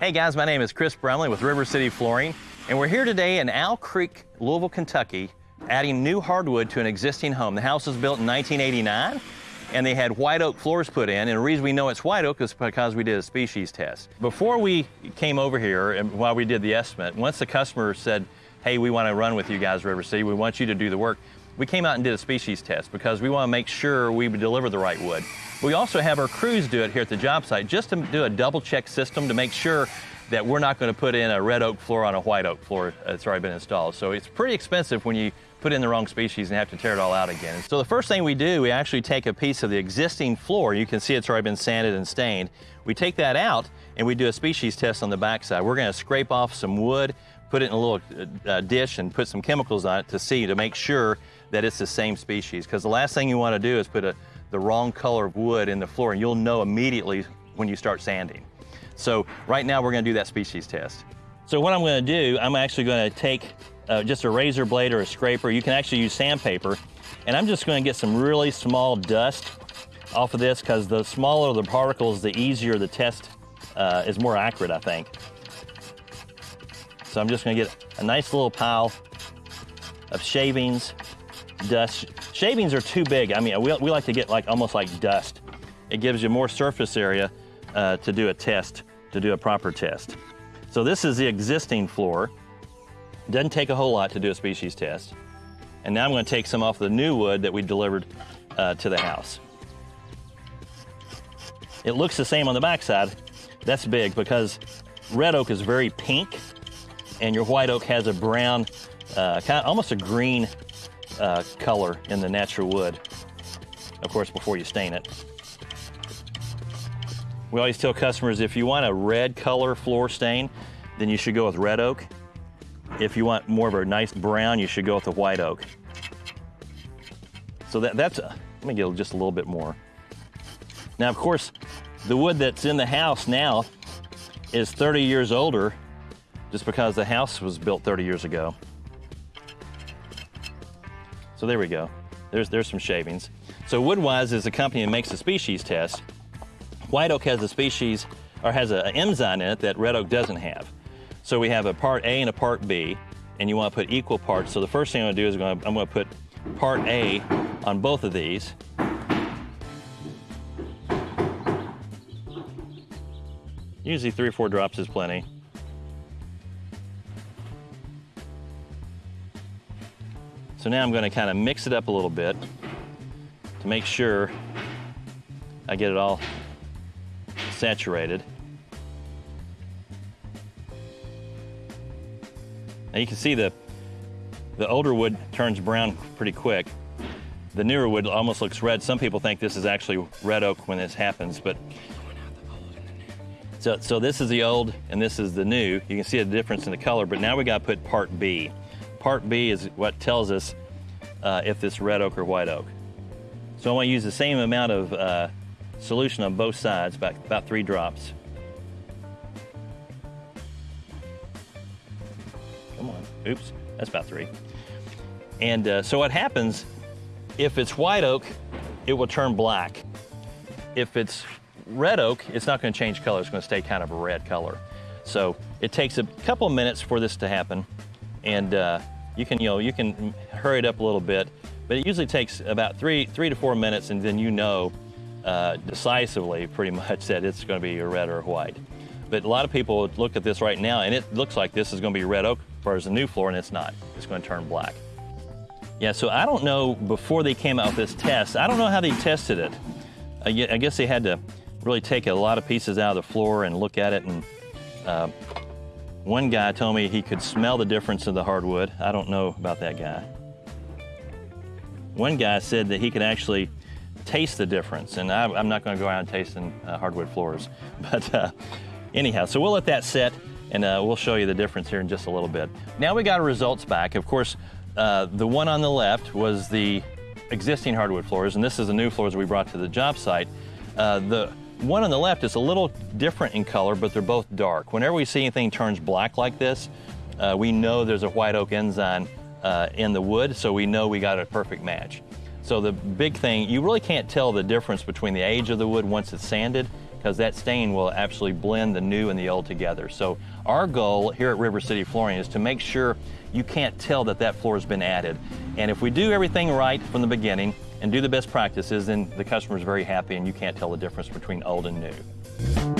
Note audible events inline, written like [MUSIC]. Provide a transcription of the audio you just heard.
Hey guys, my name is Chris Brumley with River City Flooring, and we're here today in Owl Creek, Louisville, Kentucky, adding new hardwood to an existing home. The house was built in 1989, and they had white oak floors put in, and the reason we know it's white oak is because we did a species test. Before we came over here, and while we did the estimate, once the customer said, hey, we want to run with you guys, River City, we want you to do the work, we came out and did a species test because we want to make sure we deliver the right wood. We also have our crews do it here at the job site just to do a double check system to make sure that we're not going to put in a red oak floor on a white oak floor that's already been installed. So it's pretty expensive when you put in the wrong species and have to tear it all out again. So the first thing we do, we actually take a piece of the existing floor. You can see it's already been sanded and stained. We take that out and we do a species test on the backside. We're going to scrape off some wood, put it in a little uh, dish and put some chemicals on it to see, to make sure that it's the same species. Because the last thing you want to do is put a the wrong color of wood in the floor, and you'll know immediately when you start sanding. So right now we're gonna do that species test. So what I'm gonna do, I'm actually gonna take uh, just a razor blade or a scraper. You can actually use sandpaper. And I'm just gonna get some really small dust off of this because the smaller the particles, the easier the test uh, is more accurate, I think. So I'm just gonna get a nice little pile of shavings, dust. Shavings are too big. I mean, we, we like to get like almost like dust. It gives you more surface area uh, to do a test, to do a proper test. So this is the existing floor. Doesn't take a whole lot to do a species test. And now I'm gonna take some off the new wood that we delivered uh, to the house. It looks the same on the backside. That's big because red oak is very pink and your white oak has a brown, uh, kind of almost a green uh, color in the natural wood. Of course, before you stain it. We always tell customers if you want a red color floor stain, then you should go with red oak. If you want more of a nice brown, you should go with the white oak. So that, that's, a, let me get just a little bit more. Now, of course, the wood that's in the house now is 30 years older just because the house was built 30 years ago. So there we go. There's, there's some shavings. So Woodwise is a company that makes a species test. White oak has a species, or has an enzyme in it that red oak doesn't have. So we have a part A and a part B, and you want to put equal parts. So the first thing I'm going to do is I'm going to put part A on both of these. Usually three or four drops is plenty. So now I'm gonna kind of mix it up a little bit to make sure I get it all saturated. Now you can see the, the older wood turns brown pretty quick. The newer wood almost looks red. Some people think this is actually red oak when this happens, but so, so this is the old and this is the new. You can see the difference in the color, but now we gotta put part B. Part B is what tells us uh, if it's red oak or white oak. So I want to use the same amount of uh, solution on both sides, about, about three drops. Come on, oops, that's about three. And uh, so what happens, if it's white oak, it will turn black. If it's red oak, it's not gonna change color, it's gonna stay kind of a red color. So it takes a couple minutes for this to happen. And uh, you can, you know, you can hurry it up a little bit, but it usually takes about three, three to four minutes and then you know uh, decisively pretty [LAUGHS] much that it's gonna be a red or a white. But a lot of people look at this right now and it looks like this is gonna be red oak as a new floor and it's not. It's gonna turn black. Yeah, so I don't know before they came out with this test, I don't know how they tested it. I guess they had to really take a lot of pieces out of the floor and look at it and uh, one guy told me he could smell the difference of the hardwood. I don't know about that guy. One guy said that he could actually taste the difference, and I, am not going to go around tasting uh, hardwood floors. [LAUGHS] But uh, anyhow, so we'll let that set, and uh, we'll show you the difference here in just a little bit. Now we got our results back. Of course, uh, the one on the left was the existing hardwood floors, and this is the new floors we brought to the job site. Uh, the one on the left is a little different in color, but they're both dark. Whenever we see anything turns black like this, uh, we know there's a white oak enzyme uh, in the wood, so we know we got a perfect match. So the big thing, you really can't tell the difference between the age of the wood once it's sanded because that stain will actually blend the new and the old together. So our goal here at River City Flooring is to make sure you can't tell that that floor has been added. And if we do everything right from the beginning and do the best practices, then the customer is very happy and you can't tell the difference between old and new.